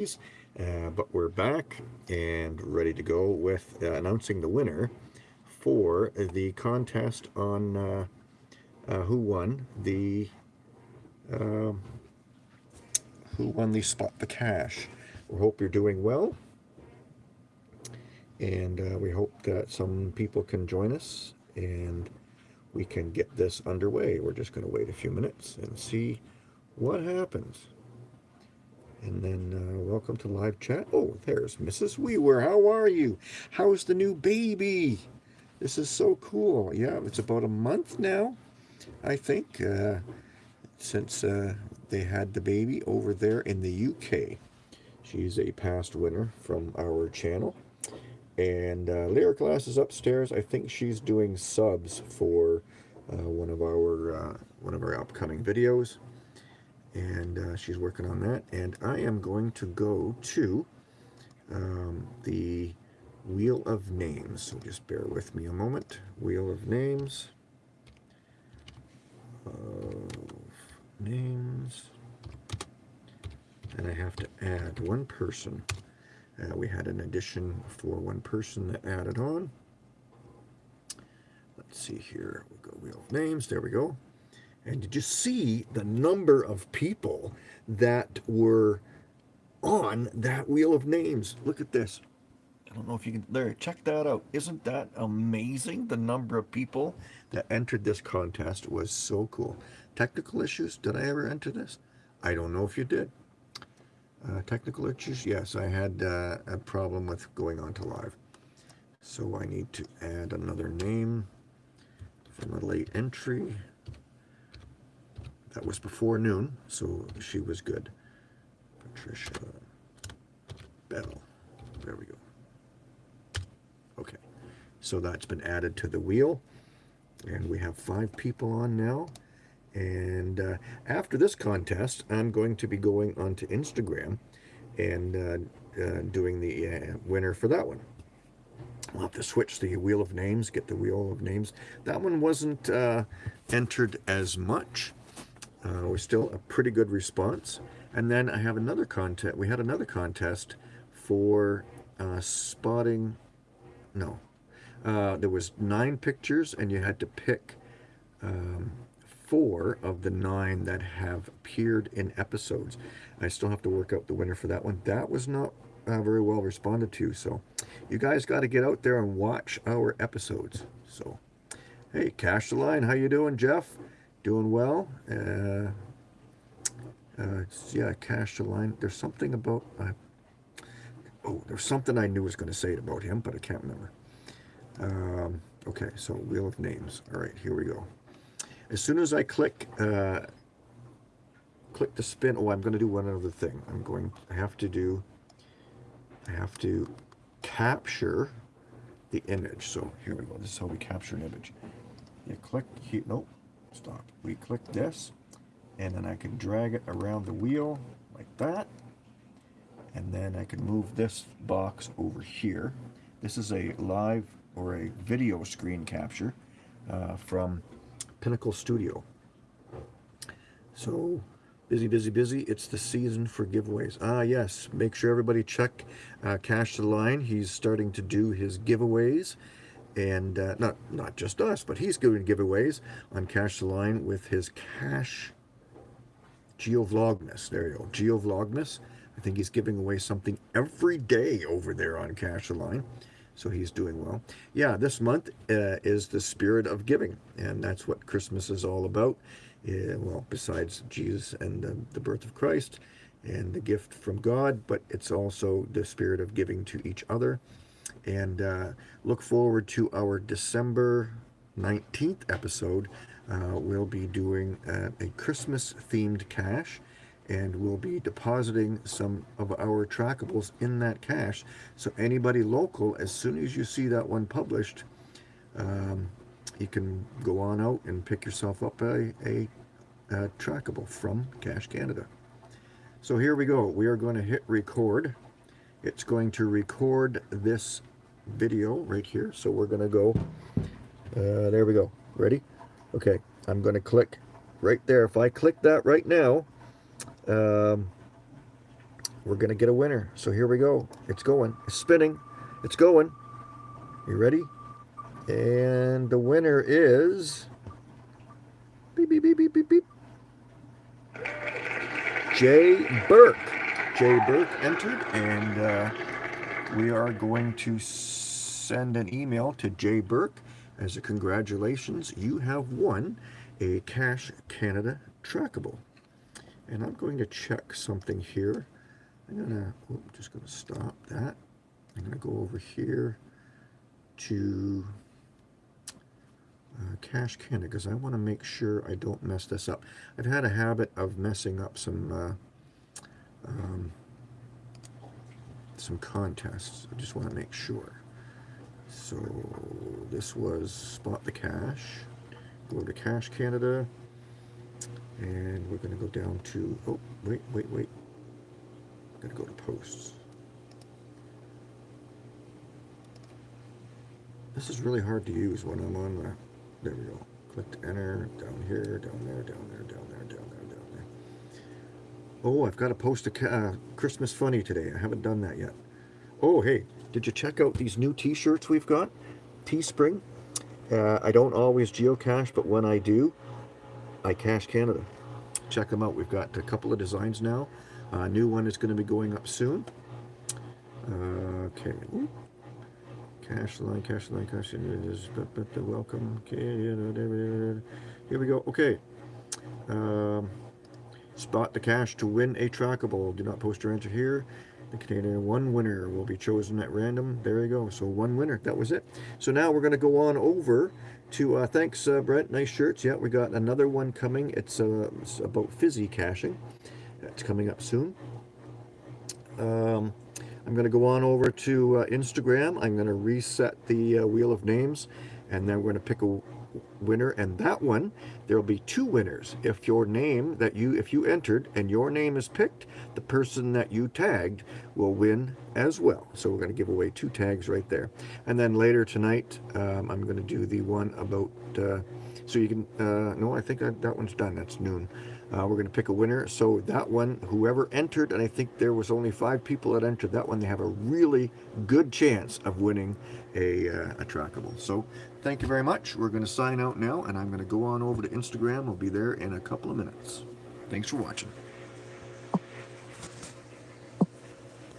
Uh, but we're back and ready to go with uh, announcing the winner for the contest on uh, uh who won the um, who won the spot the cache. We hope you're doing well and uh, we hope that some people can join us and we can get this underway. We're just going to wait a few minutes and see what happens. And then uh, welcome to live chat. Oh, there's Mrs. Weaver. How are you? How's the new baby? This is so cool. Yeah, it's about a month now, I think, uh, since uh, they had the baby over there in the UK. She's a past winner from our channel. And uh, Lyric Glass is upstairs. I think she's doing subs for uh, one of our uh, one of our upcoming videos, and uh, she's working on that. And I am going to go to um, the Wheel of Names. So just bear with me a moment. Wheel of Names. Of names. And I have to add one person. Uh, we had an addition for one person that added on. Let's see here. We'll go wheel of names. There we go. And did you see the number of people that were on that wheel of names? Look at this. I don't know if you can, there, check that out. Isn't that amazing? The number of people that entered this contest was so cool. Technical issues, did I ever enter this? I don't know if you did. Uh, technical issues? Yes, I had uh, a problem with going on to live. So I need to add another name from a late entry. That was before noon, so she was good. Patricia Bell. There we go. Okay, so that's been added to the wheel. And we have five people on now. And uh, after this contest, I'm going to be going onto Instagram and uh, uh, doing the uh, winner for that one. I'll have to switch the wheel of names, get the wheel of names. That one wasn't uh, entered as much. Uh, was still a pretty good response. And then I have another contest. We had another contest for spotting. No, there was nine pictures, and you had to pick um, four of the nine that have appeared in episodes. I still have to work out the winner for that one. That was not uh, very well responded to, so you guys got to get out there and watch our episodes. So, hey, Cash the Line, how you doing, Jeff? Doing well? Uh, uh, yeah, Cash the Line. There's something about... Uh, oh, there's something I knew was going to say it about him, but I can't remember. Um, okay, so Wheel of Names. All right, here we go. As soon as I click uh, click the spin, oh, I'm going to do one other thing. I'm going, I have to do, I have to capture the image. So here we go. This is how we capture an image. You click, nope, stop. We click this, and then I can drag it around the wheel like that. And then I can move this box over here. This is a live or a video screen capture uh, from Pinnacle Studio. So, busy, busy, busy. It's the season for giveaways. Ah, yes. Make sure everybody check uh, Cash the Line. He's starting to do his giveaways. And uh, not, not just us, but he's doing giveaways on Cash the Line with his Cash GeoVlogmas. There you go. GeoVlogmas. I think he's giving away something every day over there on Cash the Line so he's doing well. Yeah, this month uh, is the spirit of giving, and that's what Christmas is all about. Uh, well, besides Jesus and the birth of Christ and the gift from God, but it's also the spirit of giving to each other. And uh, look forward to our December 19th episode. Uh, we'll be doing uh, a Christmas-themed cache and we'll be depositing some of our trackables in that cache. So anybody local, as soon as you see that one published, um, you can go on out and pick yourself up a, a, a trackable from Cache Canada. So here we go. We are going to hit record. It's going to record this video right here. So we're going to go, uh, there we go. Ready? Okay, I'm going to click right there. If I click that right now, um, we're gonna get a winner. So here we go. It's going. It's spinning. It's going. You ready? And the winner is beep beep beep beep beep beep. Jay Burke. Jay Burke entered, and uh, we are going to send an email to Jay Burke as a congratulations. You have won a Cache Canada trackable. And I'm going to check something here. I'm gonna, oh, I'm just gonna stop that. I'm gonna go over here to uh, Cache Canada because I want to make sure I don't mess this up. I've had a habit of messing up some uh, um, some contests. I just want to make sure. So this was Spot the Cache. Go to Cache Canada. And we're going to go down to, oh, wait, wait, wait. I'm going to go to posts. This is really hard to use when I'm on the, there we go. Click to enter, down here, down there, down there, down there, down there, down there. Oh, I've got to post a uh, Christmas funny today. I haven't done that yet. Oh, hey, did you check out these new t-shirts we've got? Teespring. Uh, I don't always geocache, but when I do, I Cache Canada. Check them out. We've got a couple of designs now. A uh, new one is going to be going up soon. Uh, okay. Ooh. Cache line, cache line, cache is welcome. Okay, here we go. Okay. Um, spot the cache to win a trackable. Do not post your answer here. The container one winner will be chosen at random. There you go. So one winner. That was it. So now we're going to go on over to uh, thanks uh, Brent. Nice shirts. Yeah, we got another one coming. It's, uh, it's about fizzy caching. That's coming up soon. Um, I'm going to go on over to uh, Instagram. I'm going to reset the uh, wheel of names, and then we're going to pick a winner. And that one, there will be two winners. If your name that you, if you entered and your name is picked, the person that you tagged will win as well. So we're going to give away two tags right there. And then later tonight, um, I'm going to do the one about. Uh, so you can. Uh, no, I think I, that one's done. That's noon. Uh, we're going to pick a winner. So that one, whoever entered, and I think there was only five people that entered that one, they have a really good chance of winning a, uh, a trackable. So thank you very much. We're going to sign out now, and I'm going to go on over to Instagram. We'll be there in a couple of minutes. Thanks for watching.